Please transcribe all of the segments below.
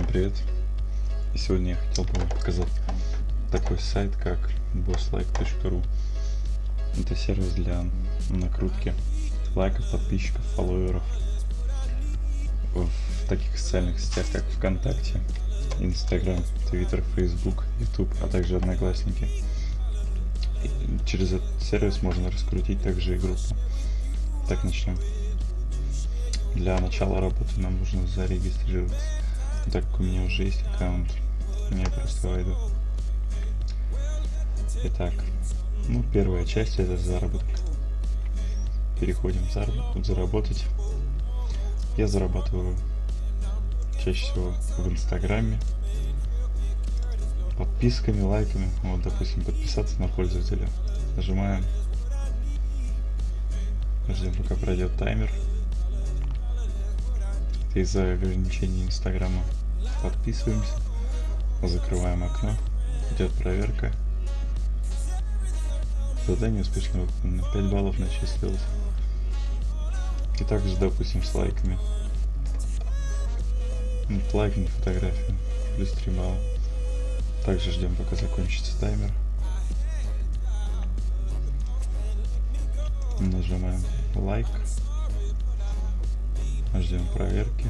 привет! И сегодня я хотел бы вам показать такой сайт, как bosslike.ru Это сервис для накрутки лайков, подписчиков, фолловеров в таких социальных сетях, как ВКонтакте, Инстаграм, Твиттер, Фейсбук, Ютуб, а также Одноклассники. И через этот сервис можно раскрутить также и группу. Так начнем. Для начала работы нам нужно зарегистрироваться. Так как у меня уже есть аккаунт, я просто войду. Итак, ну первая часть это заработок. Переходим в заработок, заработать. Я зарабатываю чаще всего в Инстаграме, подписками, лайками. Вот, допустим, подписаться на пользователя. Нажимаем. Ждем, пока пройдет таймер из-за ограничений Инстаграма. Подписываемся, закрываем окно, идет проверка. Задание успешно выполнено, 5 баллов начислилось. И также, допустим, с лайками. Вот, лайкнуть фотографию, плюс 3 балла. Также ждем, пока закончится таймер. Нажимаем лайк. Ждем проверки.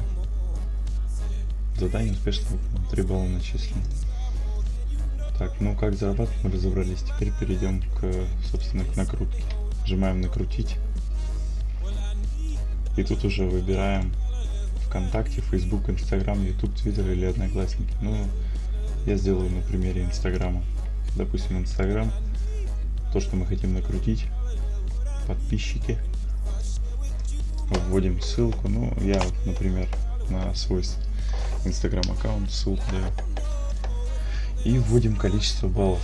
Задание успешно выполнено. 3 балла начислено. Так, ну как зарабатывать мы разобрались. Теперь перейдем к, собственно, к накрутке. Нажимаем накрутить. И тут уже выбираем ВКонтакте, Facebook, Instagram, YouTube, Twitter или Одноклассники. Ну, я сделаю на примере Инстаграма. Допустим, Инстаграм. То, что мы хотим накрутить. Подписчики вводим ссылку. Ну, я вот, например, на свой инстаграм аккаунт ссылку даю. И вводим количество баллов.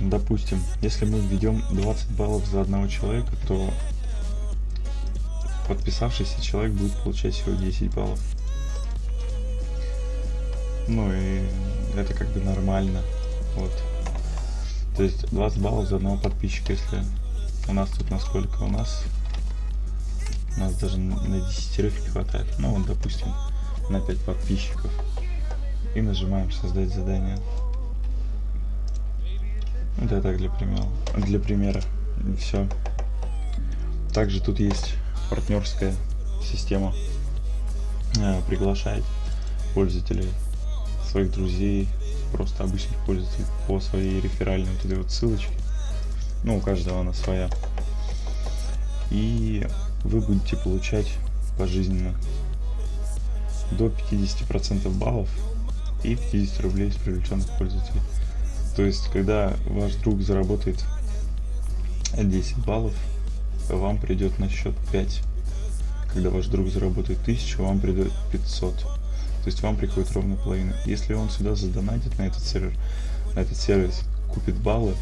Допустим, если мы введем 20 баллов за одного человека, то подписавшийся человек будет получать всего 10 баллов. Ну и это как бы нормально. Вот. То есть 20 баллов за одного подписчика, если у нас тут насколько у нас нас даже на десятерых не хватает. Ну вот, допустим, на 5 подписчиков. И нажимаем создать задание. Это так для примера. Для примера. Все. Также тут есть партнерская система. Э, приглашает пользователей, своих друзей, просто обычных пользователей по своей реферальной вот этой вот ссылочке. Ну, у каждого она своя. И вы будете получать пожизненно до 50% баллов и 50 рублей с привлеченных пользователей. То есть, когда ваш друг заработает 10 баллов, вам придет на счет 5. Когда ваш друг заработает 1000, вам придет 500. То есть вам приходит ровно половина. Если он сюда задонатит на этот сервер, на этот сервис, купит баллы,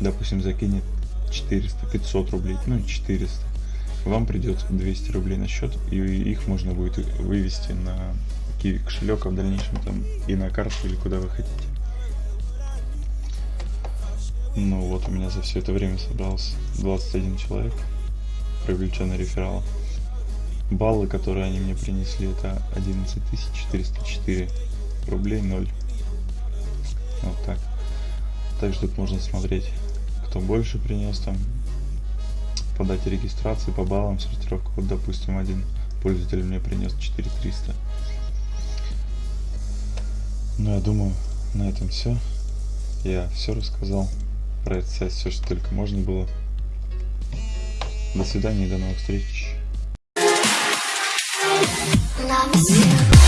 допустим, закинет 400, 500 рублей, ну 400, вам придет 200 рублей на счет, и их можно будет вывести на Kiwi кошелек, а в дальнейшем там и на карту или куда вы хотите. Ну вот у меня за все это время собралось 21 человек, привлеченный рефералом. Баллы, которые они мне принесли, это 11 404 рублей 0. Вот так. Также тут можно смотреть, кто больше принес там по дате регистрации, по баллам, сортировка. Вот, допустим, один пользователь мне принес 4300. Ну, я думаю, на этом все. Я все рассказал про этот сайт, все, что только можно было. До свидания и до новых встреч. Love